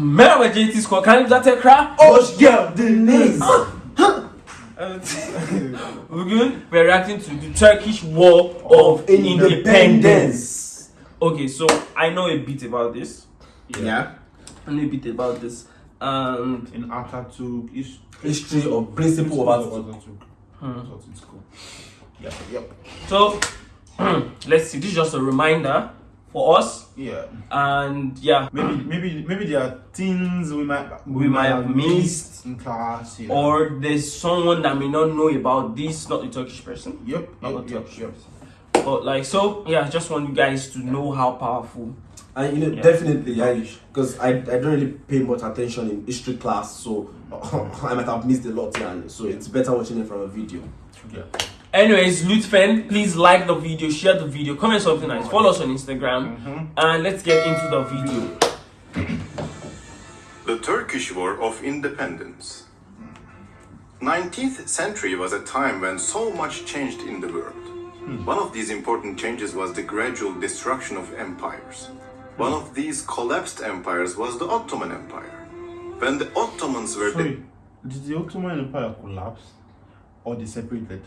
Merhaba JT Squad, kanalımıza tekrar Hoş geldiniz. Evet. Bugün we're reacting to the Turkish War of Independence. Okay, so I know a bit about this. Yeah. I know a bit about this. And in Atatürk is History of principle of Atatürk. Atatürk. Hmm. That's what it's called. Yep, yep. so let's see, this is just a reminder for us. Yeah. And yeah, Maybe maybe maybe there are things we might We might have missed. in class. Yeah. or there's someone that may not know about this, not the Turkish person. yep, Not yep, the Turkish yep. person. But like so, yeah, I just want you guys to know how powerful. And you know, Yeah. definitely, I because I, I don't really pay much attention in history class, so I might have missed a lot. Yeah, so it's better watching it from a video. Yeah. Anyways, Lutfen, please like the video, share the video, comment something nice, follow us on Instagram, Mhm. and let's get into the video. The Turkish War of Independence. 19th century was a time when so much changed in the world. One of these important changes was the gradual destruction of empires. One of these collapsed empires was the Ottoman Empire. When the Ottomans were Sorry, did the Ottoman Empire collapse or they separated?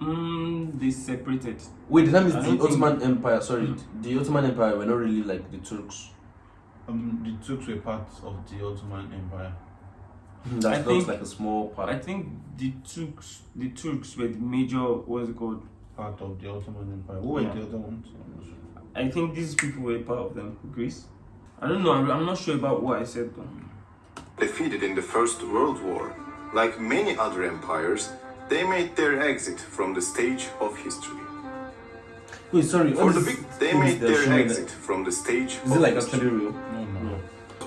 Mm, they separated. Wait, that means I the don't think- Ottoman Empire. Sorry, the Ottoman Empire were not really like the Turks. Um, the Turks were part of the Ottoman Empire. That I looks think- like a small part. I think the Turks, the Turks were the major. What's it called? Part of the Ottoman Empire. Who were Yeah. the other ones? I think these people were part of them. Greece. I don't know. I'm, I'm not sure about what I said though. defeated in the First World War, like many other empires, they made their exit from the stage of history. Wait, sorry. For the big, they made their showing exit from the stage that- Is of it like history. actually real? No, no.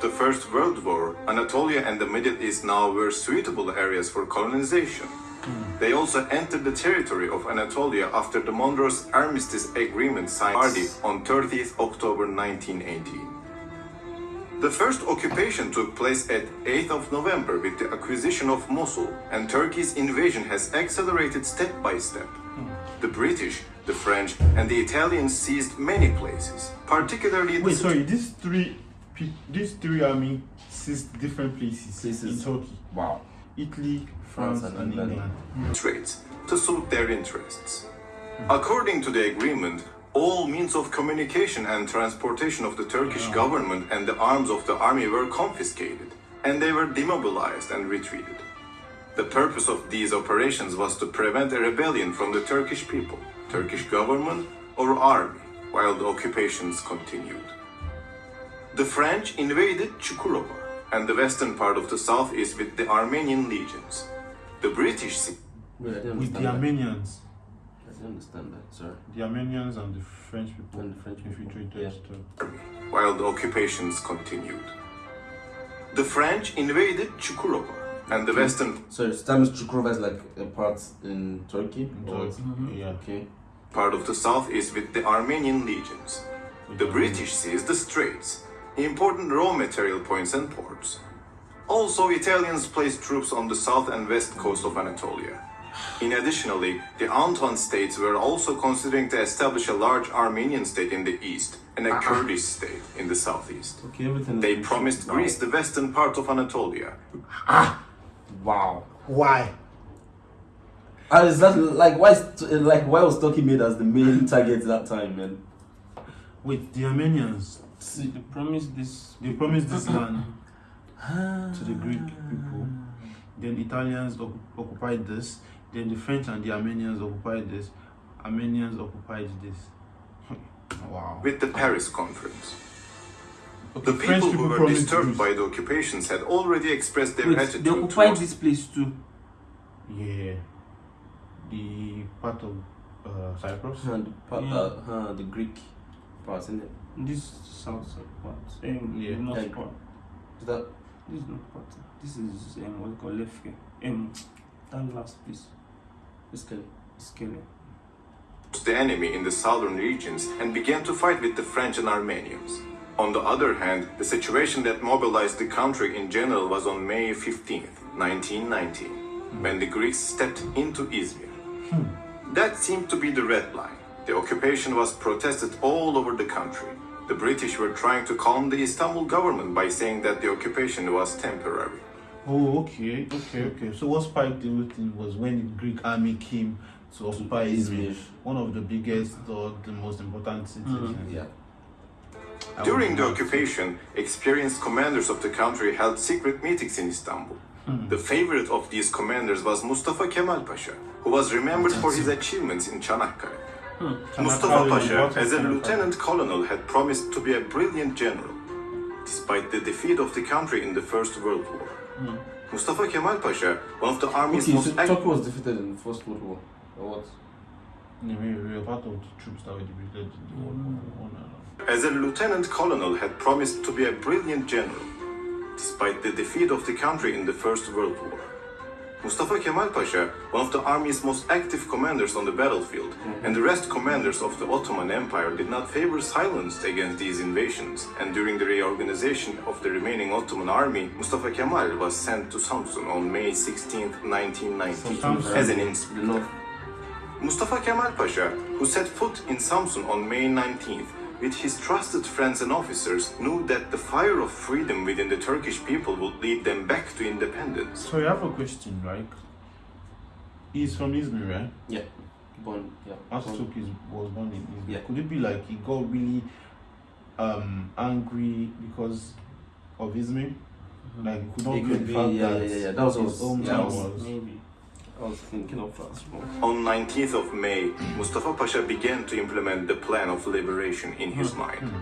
the First World War, Anatolia and the Middle East now were suitable areas for colonization. Hmm. They also entered the territory of Anatolia after the Mondros Armistice Agreement signed on 30th October 1918. The first occupation took place at 8th of November with the acquisition of Mosul, and Turkey's invasion has accelerated step by step. The British, the French, and the Italians seized many places, particularly the Wait, sorry. These three, pe- these three army seized different places, Places. in Turkey, Wow. Italy, France, France and and England. England. trades to suit their interests. According to the agreement, all means of communication and transportation of the Turkish government and the arms of the army were confiscated, and they were demobilized and retreated. The purpose of these operations was to prevent a rebellion from the Turkish people, Turkish government, or army while the occupations continued. The French invaded Chukurova and the western part of the southeast with the Armenian legions. The British se- Wait, I didn't With the. Armenians, I didn't understand that. Sorry. the Armenians and the French people And the French people, infiltrated yeah. Turkey. while the occupations continued. The French invaded Chukurova and the western Sorry, so that means Chukurova is like a part in Turkey? in Or- Turkey. Yeah. Mm-hmm. Okay. part of the southeast with the Armenian legions. The British seized the straits, important raw material points and ports. Also, Italians placed troops on the south and west coast of Anatolia. In additionally, the Entente states were also considering to establish a large Armenian state in the east and a uh-huh. Kurdish state in the southeast. Okay, everything. They is- promised wow. Greece the western part of Anatolia. Ah! Wow. Why? And is that like why is like why was Turkey made as the main target that time, man? Wait, the Armenians, See, they promised this. they promised this land ah. to the Greek people. Then Italians occupied this. Then the French and the Armenians occupied this. Armenians occupied this. wow. With the Paris Conference. Okay, The people who were disturbed by the occupations had already expressed their Wait, attitude they occupied towards this place too. Yeah. The part of uh, Cyprus. And the, part, Yeah. uh, uh, the Greek part, isn't it? This south part. Um, Yeah. North Yeah. part. Is that This is not part. This is um, what we call Lefke. Um, that last piece this kind is Kele. The enemy in the southern regions and began to fight with the French and Armenians. On the other hand, the situation that mobilized the country in general was on May 15th, 1919, when the Greeks stepped into Izmir. That seemed to be the red line. The occupation was protested all over the country. the British were trying to calm the Istanbul government by saying that the occupation was temporary. Oh, okay, okay, okay. So what spiked the whole thing was when the Greek army came to occupy Izmir, Izmir. one of the biggest or the most important cities. Mhm. Yeah. During the occupation, experienced commanders of the country held secret meetings in Istanbul. The favorite of these commanders was Mustafa Kemal Pasha, who was remembered for his achievements in Çanakkale. Mustafa Pasha, as a lieutenant colonel, had promised to be a brilliant general, despite the defeat of the country in the First World War. Mustafa Kemal Pasha, one of the army's Okay, most so Turkey was defeated in the First World War. Or what? Yeah, we, we were part of the troops that were defeated in the World War One. as a lieutenant colonel had promised to be a brilliant general, despite the defeat of the country in the First World War. Mustafa Kemal Pasha, one of the army's most active commanders on the battlefield, mm-hmm. and the rest commanders of the Ottoman Empire did not favor silence against these invasions, and during the reorganization of the remaining Ottoman army, Mustafa Kemal was sent to Samsun on May 16, 1990, Samsun. as an instrument. Mustafa Kemal Pasha, who set foot in Samsun on May 19th, with his trusted friends and officers, knew that the fire of freedom within the Turkish people would lead them back to independence. So I have a question, right? He's from Izmir, right? Yeah. Born, yeah. Born- Atatürk is, was born in Izmir. Yeah. Could it be like he got really um, angry because of Izmir? Like could not It bear could the be, fact yeah, that yeah, yeah. That was his hometown yeah, was. Maybe. I was thinking of that as well. On 19th of May, Mustafa Pasha began to implement the plan of liberation in his hmm. mind. Hmm.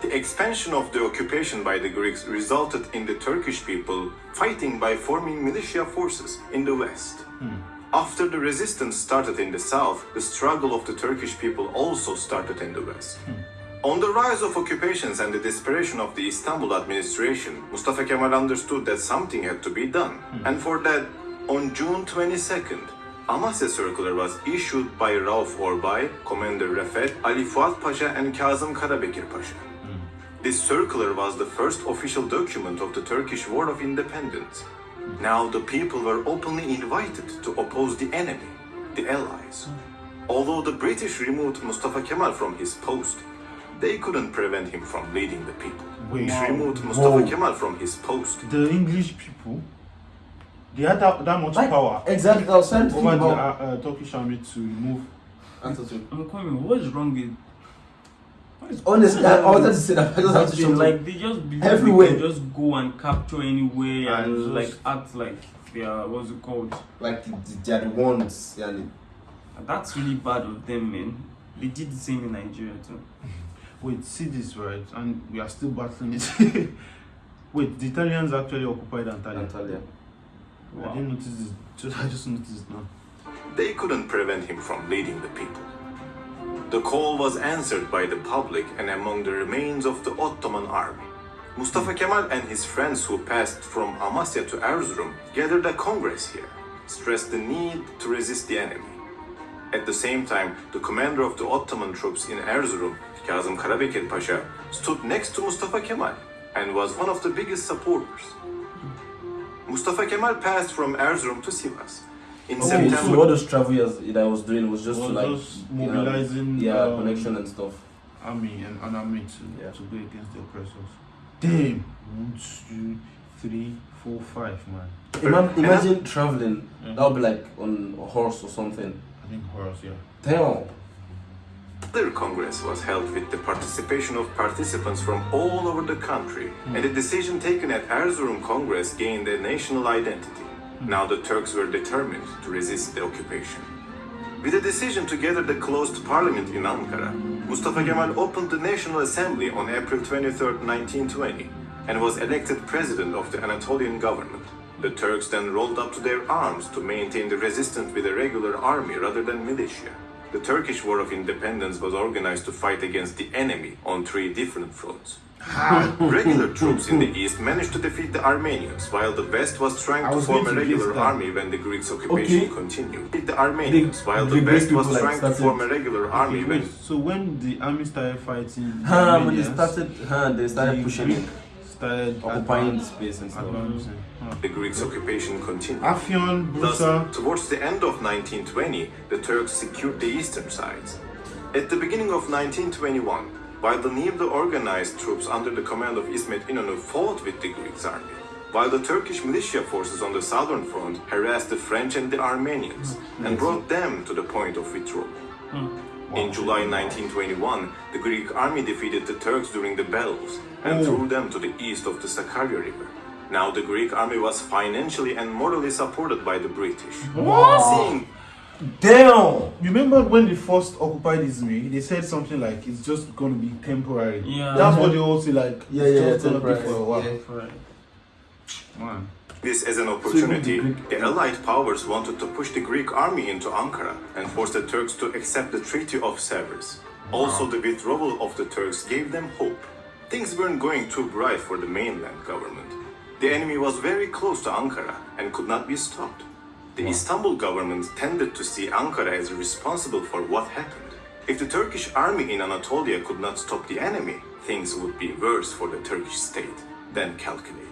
The expansion of the occupation by the Greeks resulted in the Turkish people fighting by forming militia forces in the west. Hmm. After the resistance started in the south, the struggle of the Turkish people also started in the west. On the rise of occupations and the desperation of the Istanbul administration, Mustafa Kemal understood that something had to be done. And for that, on June 22nd, Amasya Circular was issued by Rauf Orbay, Commander Refet, Ali Fuat Pasha and Kazım Karabekir Pasha. Hmm. This circular was the first official document of the Turkish War of Independence. Now the people were openly invited to oppose the enemy, the Allies. Hmm. Although the British removed Mustafa Kemal from his post, they couldn't prevent him from leading the people. Wait. Wow. removed Mustafa Whoa. Kemal from his post. The English people, they had that, that much Like, power Exactly. I was trying to over the uh, uh, Turkish army to remove. Atatürk. I'm coming. What is wrong with? What is Honestly, I, I wanted to say that. I just have to show like like they just believe Everywhere. they just go and capture anywhere And and like act like they are what's it called? like the, the, they are the ones. Yeah, that's really bad of them, man. They did the same in Nigeria too. Wait, see this right, and we are still battling it. Wait, the Italians actually occupied Antalya. Antalya. I didn't notice I just noticed it now. They couldn't prevent him from leading the people. The call was answered by the public and among the remains of the Ottoman army. Mustafa hmm. Kemal and his friends who passed from Amasya to Erzurum gathered a congress here, stressed the need to resist the enemy. At the same time, the commander of the Ottoman troops in Erzurum, Kazım Karabekir Pasha, stood next to Mustafa Kemal and was one of the biggest supporters. Mustafa Kemal passed from Erzurum to Sivas. In Okay, September, so all those travel years that I was doing was just Was to like just you know, mobilizing, yeah, um, connection and stuff. Army and an army to, Yeah. to go against the oppressors. Damn! One, two, three, four, five, man. Ima- imagine traveling. Yeah. That would be like on a horse or something. I think horse, yeah. Damn. Their congress was held with the participation of participants from all over the country, hmm. and the decision taken at Erzurum Congress gained a national identity. Hmm. Now the Turks were determined to resist the occupation. With a decision to gather the closed parliament in Ankara, Mustafa hmm. Kemal opened the National Assembly on April 23, 1920, and was elected president of the Anatolian government. The Turks then rolled up to their arms to maintain the resistance with a regular army rather than militia. The Turkish War of Independence was organized to fight against the enemy on three different fronts. regular troops in the east managed to defeat the Armenians, while the west was trying I to form a going to guess regular army when the Greeks' occupation Okay. continued. Defeat The Armenians, while the, the west was people, like, trying to form a regular army Okay, when so when the army started fighting, the Huh, when they Armenians, started, huh, they started the pushing Greek it, started occupying space and stuff. advancing. Huh. Hmm. the Greeks' occupation continued. Afyon, Thus, towards the end of 1920, the Turks secured the eastern sides. At the beginning of 1921, while the newly organized troops under the command of Ismet İnönü fought with the Greek army, while the Turkish militia forces on the southern front harassed the French and the Armenians hmm. and brought them to the point of withdrawal. Hmm. In July 1921, the Greek army defeated the Turks during the battles and threw them to the east of the Sakarya River. Now the Greek army was financially and morally supported by the British. Seeing Damn. Remember when they first occupied Izmir, they said something like it's just going to be temporary. Yeah. That's what they all say, like, Yeah, it's yeah, just gonna be temporary. for a while. Yeah. Right. This as an opportunity, Greek- the Allied powers wanted to push the Greek army into Ankara and force the Turks to accept the Treaty of Sevres. Also, the withdrawal of the Turks gave them hope. Things weren't going too bright for the mainland government. The enemy was very close to Ankara and could not be stopped. The Istanbul government tended to see Ankara as responsible for what happened. If the Turkish army in Anatolia could not stop the enemy, things would be worse for the Turkish state than calculated.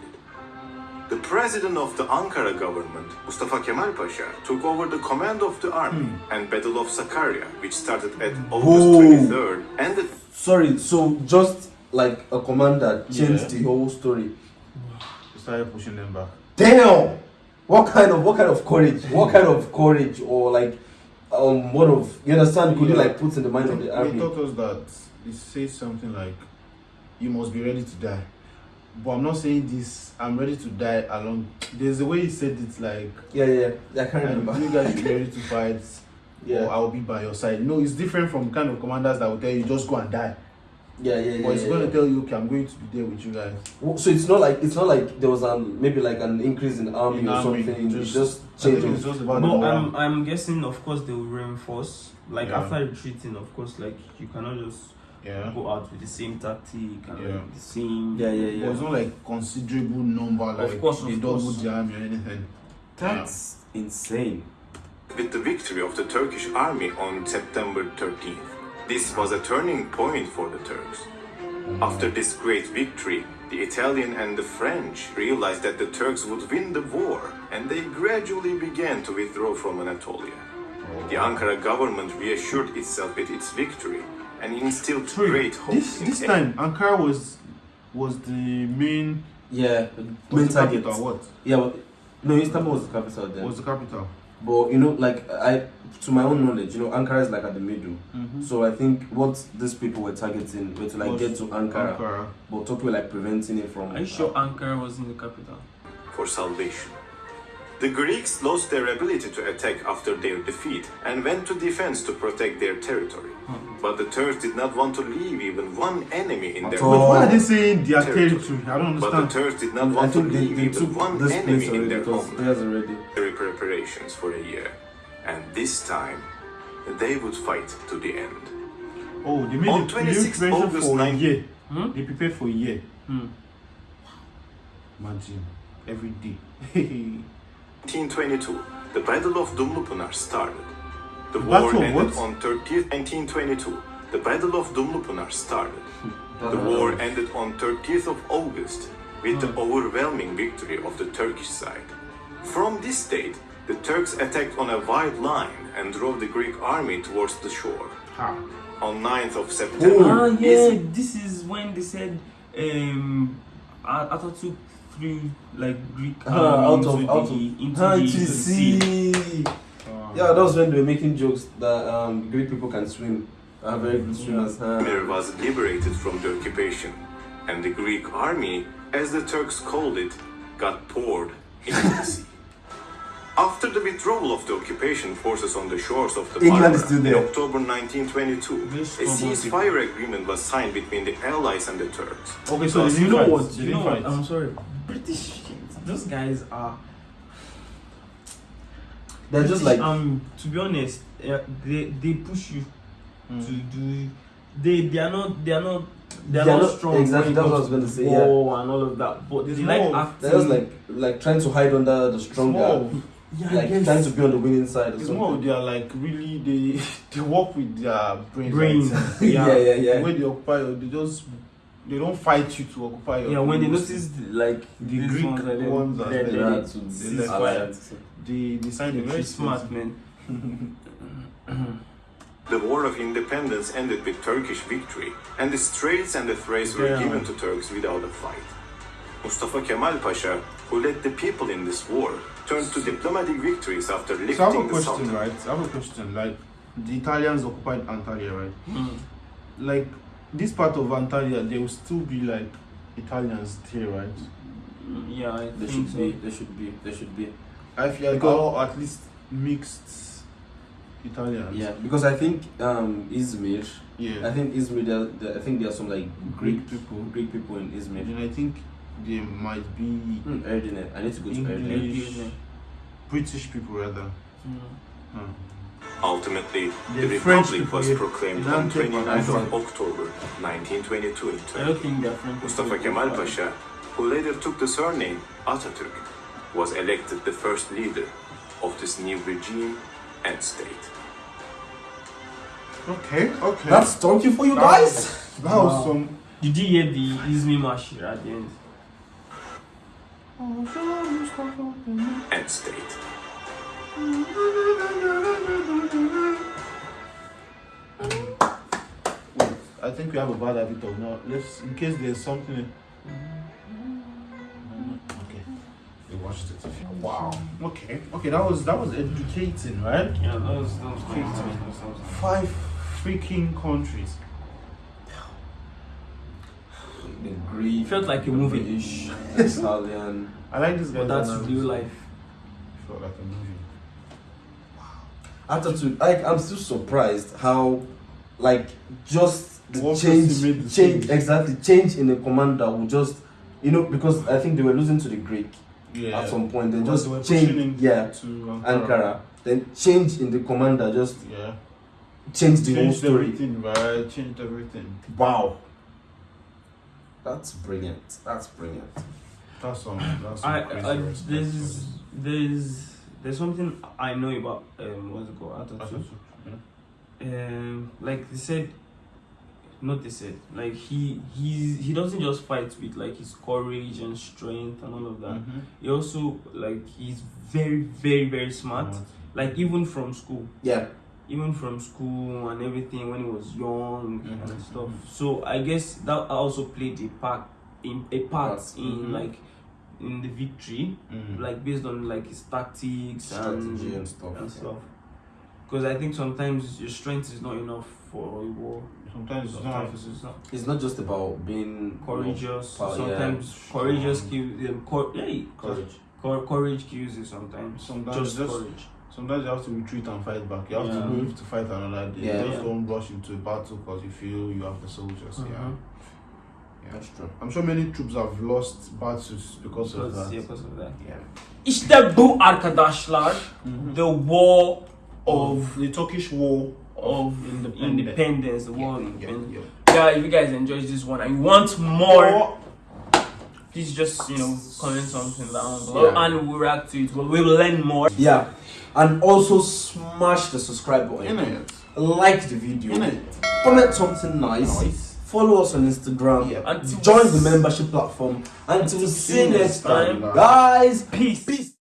The president of the Ankara government, Mustafa Kemal Pasha, took over the command of the army hmm. and Battle of Sakarya, which started at August Whoa. 23rd, ended Sorry, so just like a commander changed Yeah. the whole story. They started pushing them back. Damn! What kind of what kind of courage? What kind of courage or like um what of you understand could you like put in the mind of the They army? taught us that it says something like, "You must be ready to die." But I'm not saying this. I'm ready to die along. There's a way he said it, like, Yeah, yeah, yeah. I can't remember. "You guys be ready to fight, Yeah. or I'll be by your side." No, it's different from kind of commanders that will tell you just go and die. Yeah, yeah, yeah. But it's yeah, going yeah. to tell you, "Okay, I'm going to be there with you guys." Well, So it's not like it's not like there was um maybe like an increase in army In or army, something. just- It just I think changed. it's just about But I'm, I'm guessing, of course, they will reinforce. Like Yeah. after retreating, of course, like you cannot just yeah. go out with the same tactic and Yeah. like, the same. Yeah, yeah, But yeah. it's not like considerable number, like course, of they doubled course. the army or anything. That's insane. with the victory of the Turkish army on September 13th. This was a turning point for the Turks. After this great victory, the Italian and the French realized that the Turks would win the war, and they gradually began to withdraw from Anatolia. The Ankara government reassured itself with its victory and instilled Wait, great hope This in this time, Ankara was was the main Yeah, main target. capital. What Yeah, but, no, Istanbul was the capital then. was the capital? But you know, like I, to my own knowledge, you know, Ankara is like at the middle. Mm-hmm. So I think what these people were targeting were to like Was get to Ankara, Ankara. but Turkey were like preventing it from. Are you sure Ankara was in the capital? for salvation. The Greeks lost their ability to attack after their defeat and went to defense to protect their territory. Hmm. But the Turks did not want to leave even one enemy in their all. Wait, Oh. why are they saying their Territory. territory? I don't understand. But the. Turks did not I want to leave they even one enemy place in their because home. theirs already. Military preparations for a year, and this time they would fight to the end. Oh, they made On a 26 August for a 9 year. Hmm? They prepared for a year. Hmm. Imagine every day. 1922, the Battle of Dumlupınar started. The, The war Battle ended what? on 30th 1922. The Battle of Dumlupınar started. The war ended on 30th of August with the overwhelming victory of the Turkish side. From this date, the Turks attacked on a wide line and drove the Greek army towards the shore. ha. On 9th of September, Ah, yeah. This is when they said um, At- Atatürk threw like Greek army out into of the out of into Ah, the, into the sea. Yeah, that was when they were making jokes that um, Greek people can swim, are very good swimmers. huh? Izmir was liberated from the occupation, and the Greek army, as the Turks called it, got poured into the sea. After the withdrawal of the occupation forces on the shores of the England is in. October 1922, This a ceasefire agreement was signed between the Allies and the Turks. Okay, so Because You know what? You know what? I'm sorry. British, those guys are. They're just like um. To be honest, uh, they they push you Mm. to do. They they are not they are not they are They're not, not- strong. exactly, that's what I was gonna say, yeah. and all of that. But they like more- acting. they're just like like trying to hide under the stronger, Small. Yeah, like yes. trying to be on the winning side or It's something. more they are like really they they work with their brains. brains. right? yeah, yeah, yeah. When they occupy, they just they don't fight you to occupy your. Yeah, when they place. notice like The these Greek ones are there, ones are they're there. there. Yeah, They- to they this left alliance. they they signed a They're very very smart, man. The War of Independence ended with Turkish victory, and the Straits and the Thrace were Yeah. given to Turks without a fight. Mustafa Kemal Pasha, who led the people in this war, turned to diplomatic victories after lifting So I have a the question, Sultan. right? I have a question. Like, the Italians occupied Antalya, right? Mm. Like, this part of Antalya, there will still be like Italians there, right? Yeah, I There think should so. be. There should be. There should be. I feel like, Because- or at least mixed Italians. Yeah, because I think um, Izmir. Yeah. I think Izmir. There, there, I think there are some like Greek Greek people. Greek people in Izmir. And I think there might be Hmm, Erdinet. I need to go to English. Erdinet. British people rather. Mm. Huh. Ultimately, The the Republic people was here proclaimed on Antwerp 29th of October 1922 in I don't Turkey. think they're Mustafa. Kemal Pasha, who later took the surname Atatürk, was elected the first leader of this new regime and state. Okay, okay. That's Turkey for you That guys. was- that was some. Did you hear the Izmir March at the end? And state. I think we have a bad habit of now. Let's, in case there's something. Okay, we watched it. Wow. Okay, okay. That was that was educating, right? Yeah, that was that was great. That was- that was- Five freaking countries. The Greek. It felt like a movie. British, Italian. I like this guy. But that's real life. Felt like a movie. Wow. Attitude. Like I'm still surprised how, like, just the One change, the change change. exactly change in the commander will just, you know, because I think they were losing to the Greek Yeah. at some point. Then Because just they change, yeah, To Ankara. Ankara. Then change in the commander just Yeah. changed the whole Changed story. everything, right? Changed everything. Wow. That's brilliant. That's brilliant. That's some. That's some I, crazy I there's there's there's something I know about um what's it called That's Atatürk. yeah. Um, like they said, not they said, like he he he doesn't just fight with like his courage and strength and all of that. Mhm. He also like he's very very very smart. Like even from school, Yeah. Even from school and everything when he was young Mhm. and stuff. So I guess that also played a part in a part Part. in Mhm. like in the victory, Mhm. like based on like his tactics Strategy and, and stuff. and stuff. Because I think sometimes your strength is not enough for a war. Sometimes it's not. Sometimes it's not It's not just about being courageous. power, yeah. sometimes courageous kills. Um, cor- hey, courage. cor- courage kills you sometimes. Sometimes just, just- courage. Sometimes you have to retreat and fight back. You have Yeah. to move to fight another day. Yeah. You just Yeah. don't rush into a battle because you feel you have the soldiers. Yeah. Mhm. yeah. That's true. I'm sure many troops have lost battles because of that. yeah, because of that. Yeah. İşte bu arkadaşlar the war of the Turkish war of Independence. independence, the war of yeah, independence. yeah. Yeah, if you guys enjoyed this one and you want more, please just you know comment something down below Yeah. and we'll react to it. Well, we will learn more. Yeah. And also smash the subscribe button. In it. Like the video. In it. Comment something nice. Nice. Follow us on Instagram. Yeah. Until Join the membership platform. Until we see you next time. time. Guys, Peace. peace.